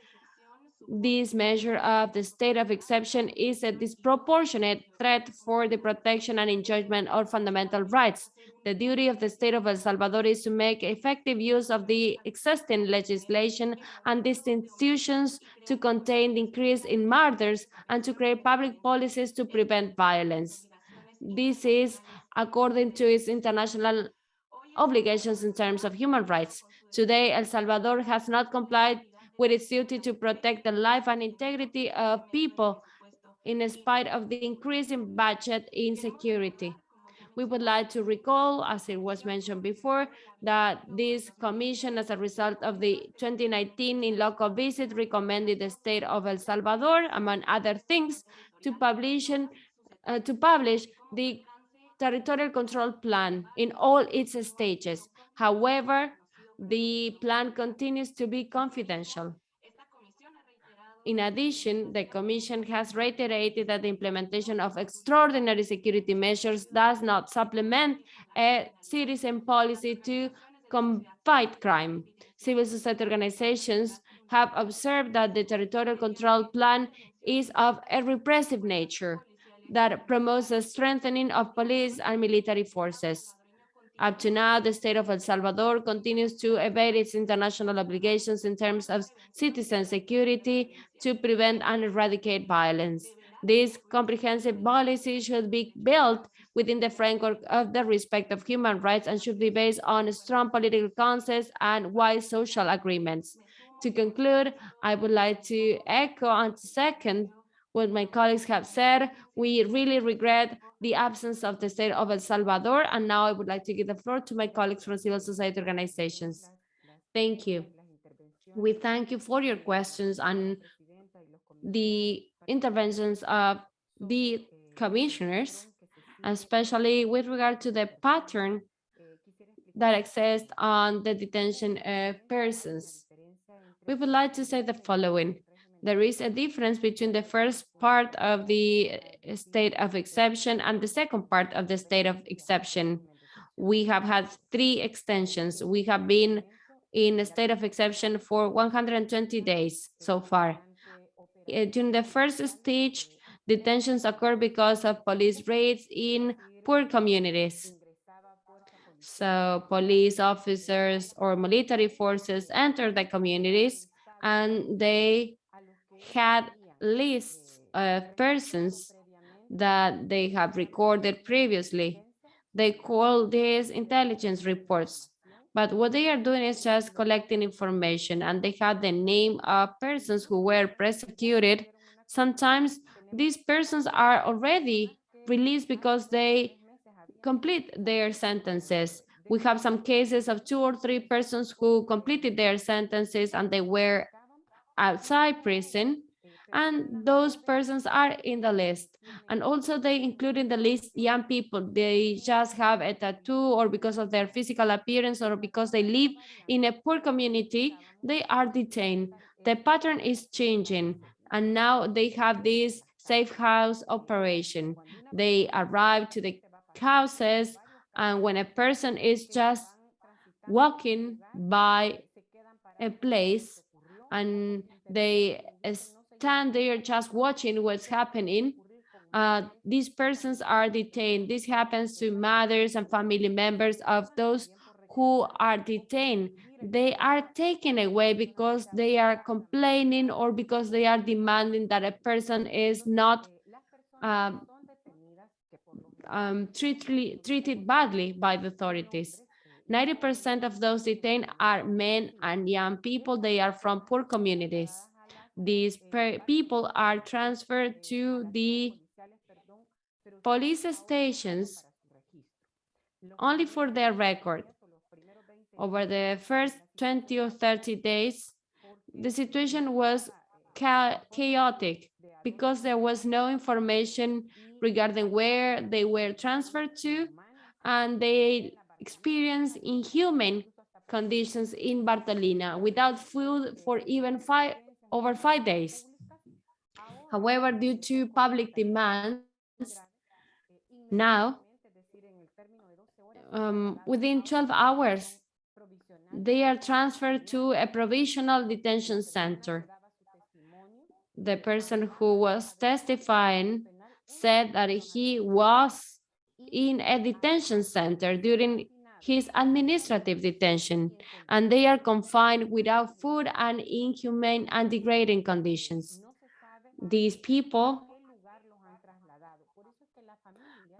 This measure of the state of exception is a disproportionate threat for the protection and enjoyment of fundamental rights. The duty of the state of El Salvador is to make effective use of the existing legislation and these institutions to contain the increase in murders and to create public policies to prevent violence. This is according to its international obligations in terms of human rights. Today, El Salvador has not complied with its duty to protect the life and integrity of people in spite of the increasing budget insecurity. We would like to recall, as it was mentioned before, that this commission, as a result of the 2019 in loco visit, recommended the state of El Salvador, among other things, to publish, uh, to publish the territorial control plan in all its stages. However, the plan continues to be confidential. In addition, the Commission has reiterated that the implementation of extraordinary security measures does not supplement a citizen policy to fight crime. Civil society organizations have observed that the territorial control plan is of a repressive nature that promotes a strengthening of police and military forces. Up to now, the state of El Salvador continues to evade its international obligations in terms of citizen security to prevent and eradicate violence. This comprehensive policy should be built within the framework of the respect of human rights and should be based on strong political consensus and wide social agreements. To conclude, I would like to echo and second what my colleagues have said. We really regret the absence of the state of El Salvador. And now I would like to give the floor to my colleagues from civil society organizations. Thank you. We thank you for your questions and the interventions of the commissioners, especially with regard to the pattern that exists on the detention of persons. We would like to say the following there is a difference between the first part of the state of exception and the second part of the state of exception. We have had three extensions. We have been in a state of exception for 120 days so far. Uh, during the first stage, detentions occur because of police raids in poor communities. So police officers or military forces enter the communities and they had lists of persons that they have recorded previously. They call these intelligence reports. But what they are doing is just collecting information and they have the name of persons who were prosecuted. Sometimes these persons are already released because they complete their sentences. We have some cases of two or three persons who completed their sentences and they were outside prison and those persons are in the list. And also they include in the list young people. They just have a tattoo or because of their physical appearance or because they live in a poor community they are detained. The pattern is changing and now they have this safe house operation. They arrive to the houses and when a person is just walking by a place and they stand there just watching what's happening, uh, these persons are detained. This happens to mothers and family members of those who are detained, they are taken away because they are complaining or because they are demanding that a person is not um, um, treated, treated badly by the authorities. 90% of those detained are men and young people. They are from poor communities. These people are transferred to the police stations only for their record. Over the first 20 or 30 days, the situation was chaotic because there was no information regarding where they were transferred to, and they experienced inhuman conditions in Bartolina without food for even five over five days. However, due to public demands, now, um, within 12 hours, they are transferred to a provisional detention center. The person who was testifying said that he was in a detention center during his administrative detention, and they are confined without food and inhumane and degrading conditions. These people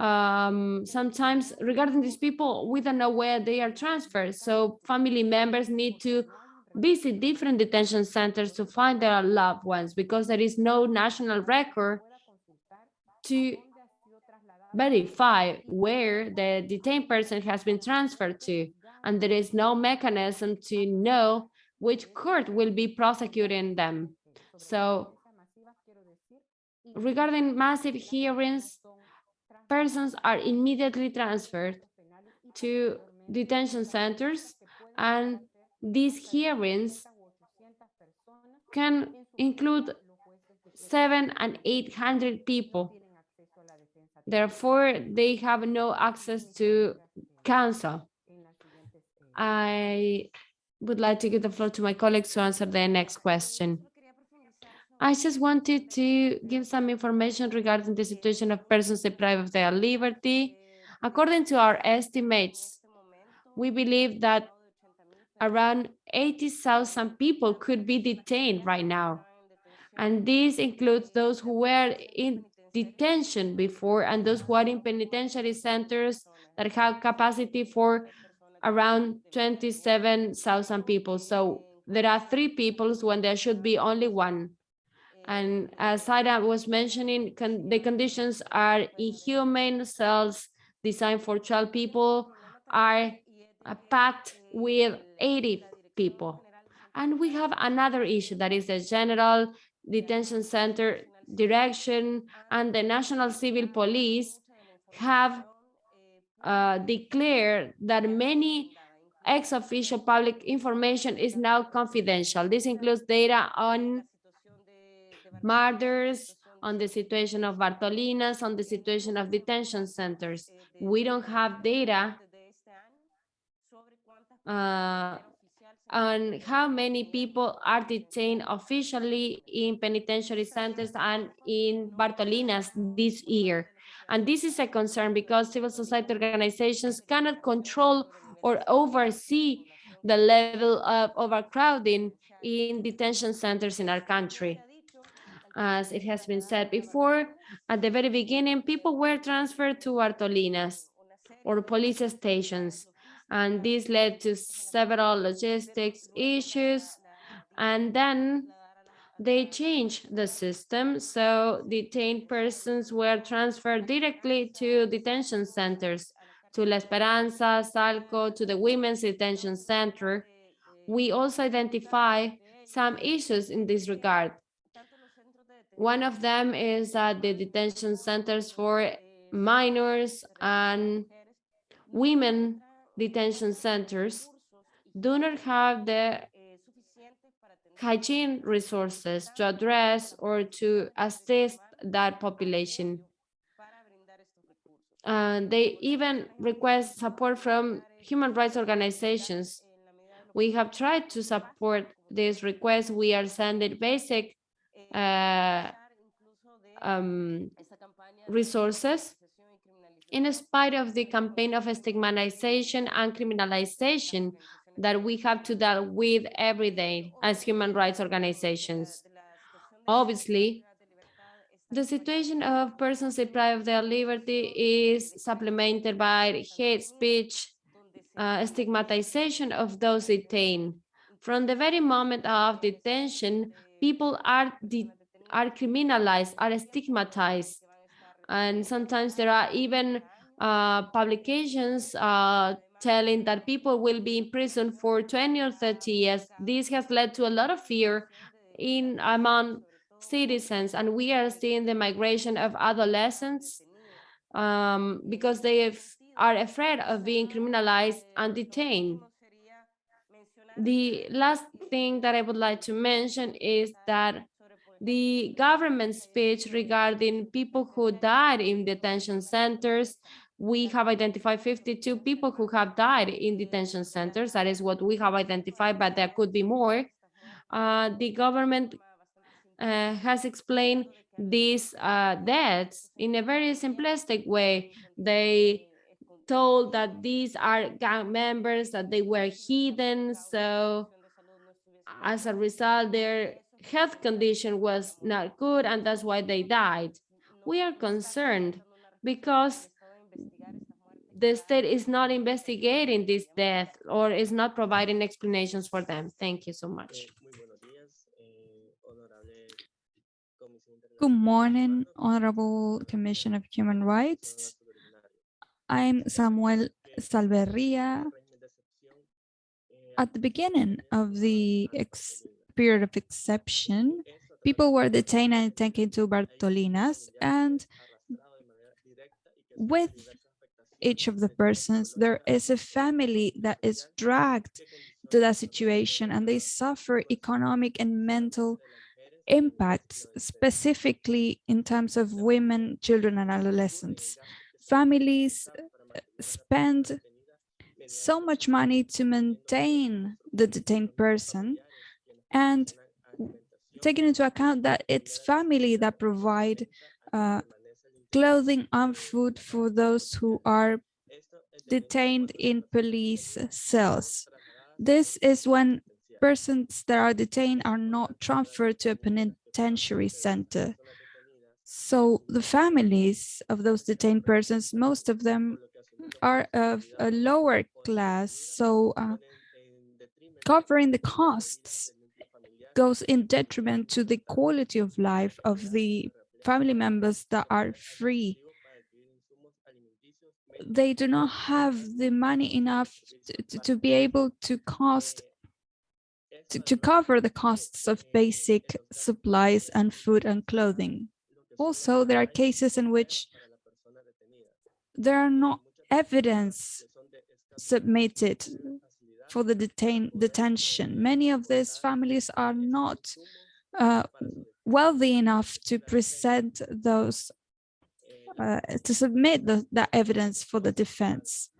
um, sometimes regarding these people, we don't know where they are transferred. So family members need to visit different detention centers to find their loved ones because there is no national record to verify where the detained person has been transferred to. And there is no mechanism to know which court will be prosecuting them. So regarding massive hearings, persons are immediately transferred to detention centers and these hearings can include seven and 800 people. Therefore, they have no access to counsel. I would like to give the floor to my colleagues to answer the next question. I just wanted to give some information regarding the situation of persons deprived of their liberty. According to our estimates, we believe that around 80,000 people could be detained right now. And this includes those who were in detention before and those who are in penitentiary centers that have capacity for around 27,000 people. So there are three people when there should be only one. And as Saida was mentioning, con the conditions are inhumane cells designed for 12 people are packed with 80 people. And we have another issue that is the general detention center direction and the National Civil Police have uh, declared that many ex-official public information is now confidential. This includes data on murders, on the situation of Bartolinas, on the situation of detention centers. We don't have data uh, on how many people are detained officially in penitentiary centers and in Bartolinas this year. And this is a concern because civil society organizations cannot control or oversee the level of overcrowding in detention centers in our country. As it has been said before, at the very beginning, people were transferred to Bartolinas or police stations, and this led to several logistics issues. And then they changed the system, so detained persons were transferred directly to detention centers, to La Esperanza, Salco, to the Women's Detention Center. We also identify some issues in this regard. One of them is that the detention centers for minors and women detention centers do not have the hygiene resources to address or to assist that population. And they even request support from human rights organizations. We have tried to support this request. We are sending basic uh, um, resources in spite of the campaign of stigmatization and criminalization that we have to deal with every day as human rights organizations. Obviously, the situation of persons deprived of their liberty is supplemented by hate speech, uh, stigmatization of those detained. From the very moment of detention, people are, are criminalized, are stigmatized. And sometimes there are even uh, publications uh, telling that people will be in prison for 20 or 30 years. This has led to a lot of fear in among citizens, and we are seeing the migration of adolescents um, because they are afraid of being criminalized and detained. The last thing that I would like to mention is that the government speech regarding people who died in detention centers we have identified 52 people who have died in detention centers. That is what we have identified, but there could be more. Uh, the government uh, has explained these uh, deaths in a very simplistic way. They told that these are gang members, that they were hidden. So as a result, their health condition was not good, and that's why they died. We are concerned because the state is not investigating this death or is not providing explanations for them. Thank you so much. Good morning, Honorable Commission of Human Rights. I'm Samuel Salverria. At the beginning of the period of exception, people were detained and taken to Bartolinas, and with each of the persons, there is a family that is dragged to that situation and they suffer economic and mental impacts, specifically in terms of women, children, and adolescents. Families uh, spend so much money to maintain the detained person and taking into account that it's family that provide uh, clothing and food for those who are detained in police cells. This is when persons that are detained are not transferred to a penitentiary center. So the families of those detained persons, most of them are of a lower class. So uh, covering the costs goes in detriment to the quality of life of the family members that are free. They do not have the money enough to, to be able to cost to, to cover the costs of basic supplies and food and clothing. Also, there are cases in which there are not evidence submitted for the detain detention. Many of these families are not uh, wealthy enough to present those, uh, to submit the, that evidence for the defense.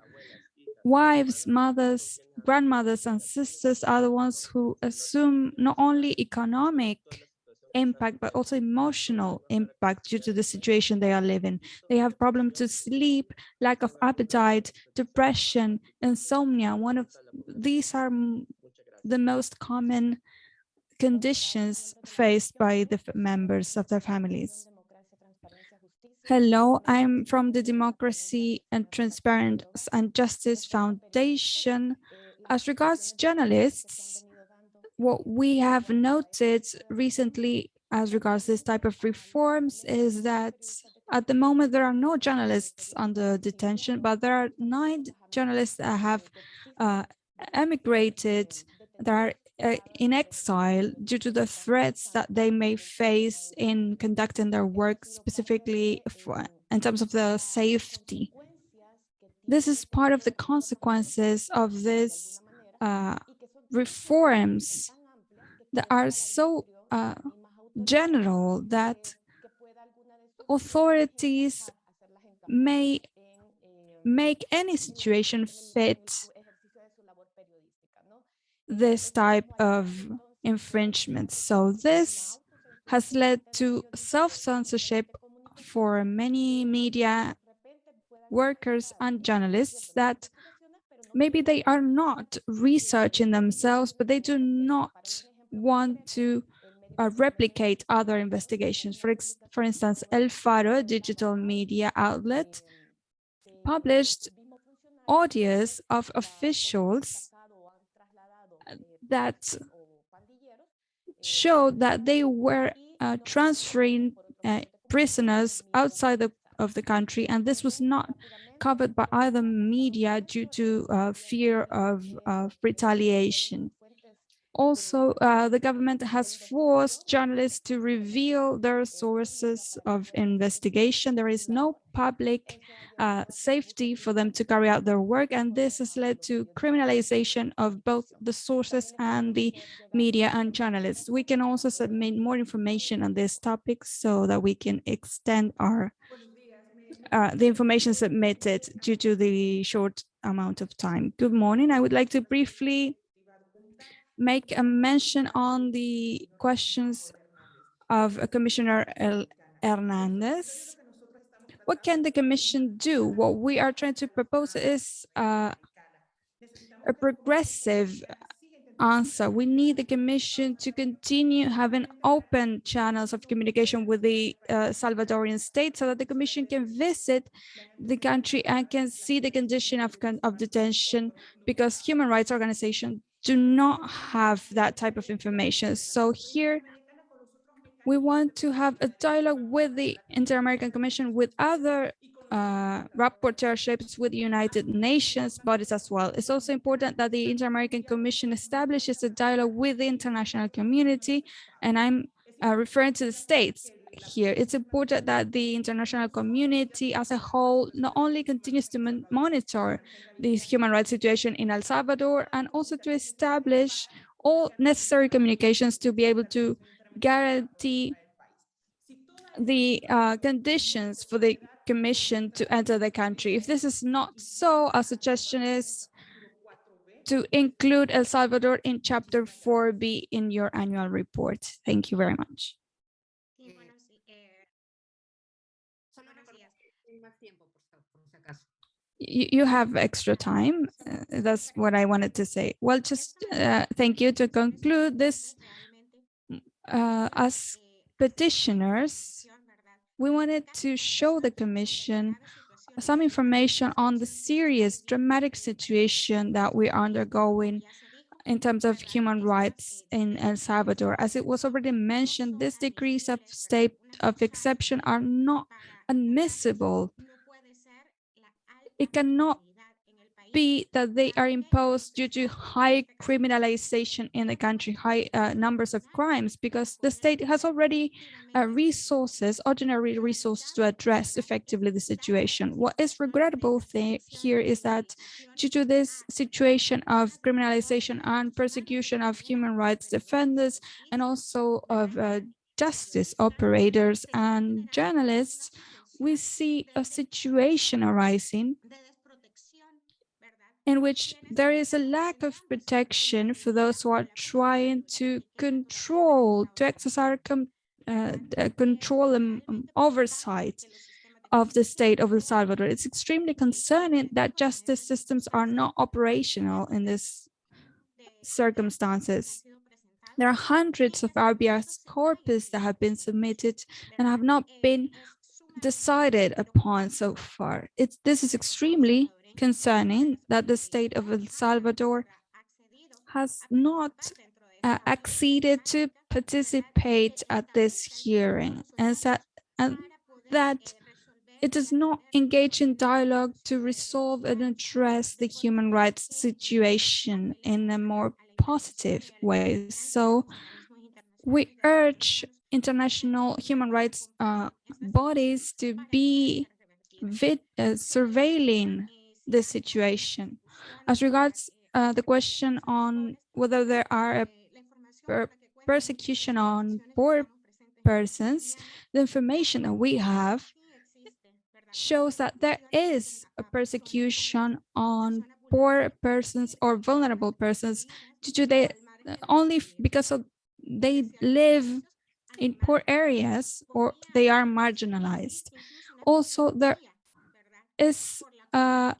Wives, mothers, grandmothers, and sisters are the ones who assume not only economic impact, but also emotional impact due to the situation they are living. They have problems to sleep, lack of appetite, depression, insomnia. One of these are the most common conditions faced by the members of their families. Hello, I'm from the Democracy and Transparency and Justice Foundation. As regards journalists, what we have noted recently as regards this type of reforms is that at the moment there are no journalists under detention, but there are nine journalists that have uh, emigrated, that are uh, in exile due to the threats that they may face in conducting their work, specifically for, in terms of the safety. This is part of the consequences of this uh, reforms that are so uh, general that authorities may make any situation fit this type of infringements. So this has led to self-censorship for many media workers and journalists that maybe they are not researching themselves, but they do not want to uh, replicate other investigations. For, for instance, El Faro, digital media outlet, published audios of officials that showed that they were uh, transferring uh, prisoners outside the, of the country, and this was not covered by either media due to uh, fear of, of retaliation. Also, uh, the government has forced journalists to reveal their sources of investigation. There is no public uh, safety for them to carry out their work, and this has led to criminalization of both the sources and the media and journalists. We can also submit more information on this topic so that we can extend our uh, the information submitted due to the short amount of time. Good morning. I would like to briefly make a mention on the questions of Commissioner Joel Hernandez. What can the Commission do? What we are trying to propose is uh, a progressive answer. We need the Commission to continue having open channels of communication with the uh, Salvadorian state so that the Commission can visit the country and can see the condition of, of detention because human rights organizations do not have that type of information. So here we want to have a dialogue with the Inter-American Commission, with other uh, rapporteurships with the United Nations bodies as well. It's also important that the Inter-American Commission establishes a dialogue with the international community, and I'm uh, referring to the states here. It's important that the international community as a whole not only continues to monitor this human rights situation in El Salvador and also to establish all necessary communications to be able to guarantee the uh, conditions for the commission to enter the country. If this is not so, a suggestion is to include El Salvador in chapter 4B in your annual report. Thank you very much. You, you have extra time. Uh, that's what I wanted to say. Well, just uh, thank you to conclude this. Uh, as petitioners, we wanted to show the Commission some information on the serious, dramatic situation that we are undergoing in terms of human rights in El Salvador. As it was already mentioned, these degrees of state of exception are not admissible it cannot be that they are imposed due to high criminalization in the country, high uh, numbers of crimes, because the state has already uh, resources, ordinary resources to address effectively the situation. What is regrettable here is that due to this situation of criminalization and persecution of human rights defenders and also of uh, justice operators and journalists, we see a situation arising in which there is a lack of protection for those who are trying to control, to exercise uh, control and um, oversight of the state of El Salvador. It's extremely concerning that justice systems are not operational in this circumstances. There are hundreds of habeas corpus that have been submitted and have not been decided upon so far. It's, this is extremely concerning that the state of El Salvador has not uh, acceded to participate at this hearing and that, and that it does not engage in dialogue to resolve and address the human rights situation in a more positive way. So we urge international human rights uh, bodies to be uh, surveilling the situation. As regards uh, the question on whether there are per persecution on poor persons, the information that we have shows that there is a persecution on poor persons or vulnerable persons due to they only because of they live in poor areas or they are marginalized. Also, there is uh,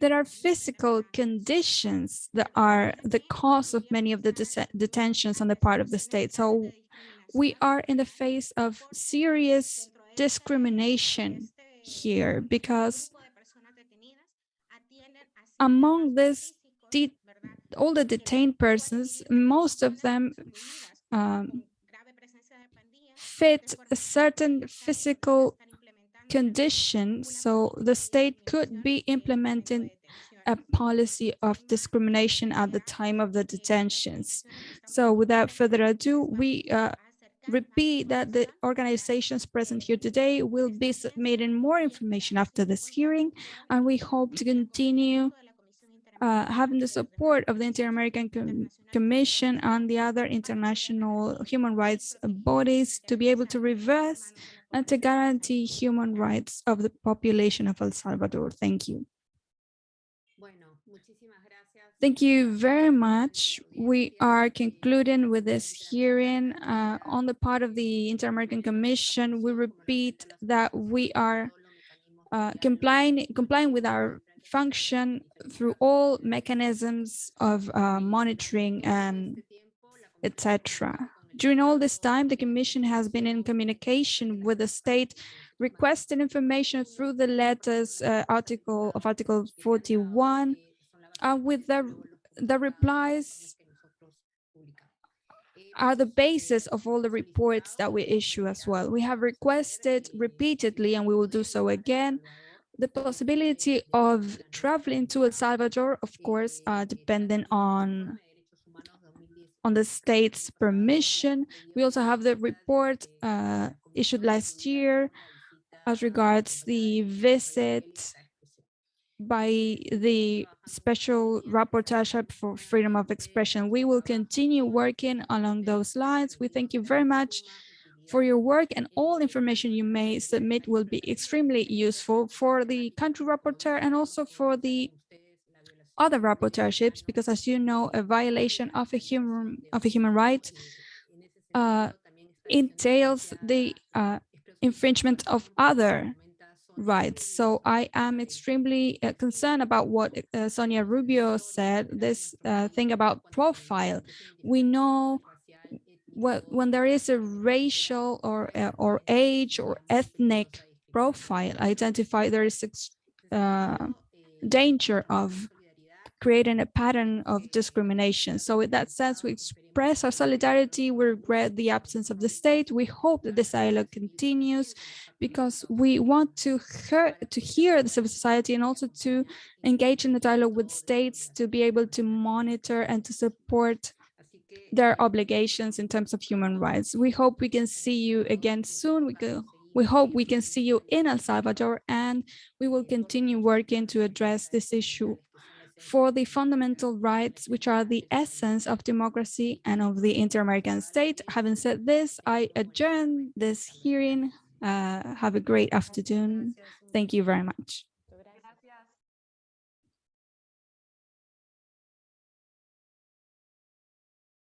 there are physical conditions that are the cause of many of the detentions on the part of the state. So we are in the face of serious discrimination here because among this all the detained persons, most of them um, fit a certain physical condition, so the state could be implementing a policy of discrimination at the time of the detentions. So without further ado, we uh, repeat that the organizations present here today will be submitting more information after this hearing, and we hope to continue uh, having the support of the Inter-American Com Commission and the other international human rights bodies to be able to reverse and to guarantee human rights of the population of El Salvador. Thank you. Thank you very much. We are concluding with this hearing uh, on the part of the Inter-American Commission. We repeat that we are uh, complying, complying with our function through all mechanisms of uh, monitoring and etc. During all this time, the Commission has been in communication with the state requesting information through the letters uh, article of Article 41 uh, with the, the replies are the basis of all the reports that we issue as well. We have requested repeatedly, and we will do so again, the possibility of traveling to El Salvador, of course, uh, depending on on the state's permission. We also have the report uh, issued last year as regards the visit by the special rapporteur for freedom of expression. We will continue working along those lines. We thank you very much for your work and all information you may submit will be extremely useful for the country rapporteur and also for the other rapporteurships because as you know a violation of a human of a human right uh, entails the uh, infringement of other rights. So i am extremely uh, concerned about what uh, sonia rubio said this uh, thing about profile. We know when there is a racial or uh, or age or ethnic profile identified, there is danger of creating a pattern of discrimination. So in that sense, we express our solidarity. We regret the absence of the state. We hope that this dialogue continues because we want to hear, to hear the civil society and also to engage in the dialogue with states to be able to monitor and to support their obligations in terms of human rights. We hope we can see you again soon. We, go, we hope we can see you in El Salvador and we will continue working to address this issue for the fundamental rights, which are the essence of democracy and of the inter-American state. Having said this, I adjourn this hearing. Uh, have a great afternoon. Thank you very much.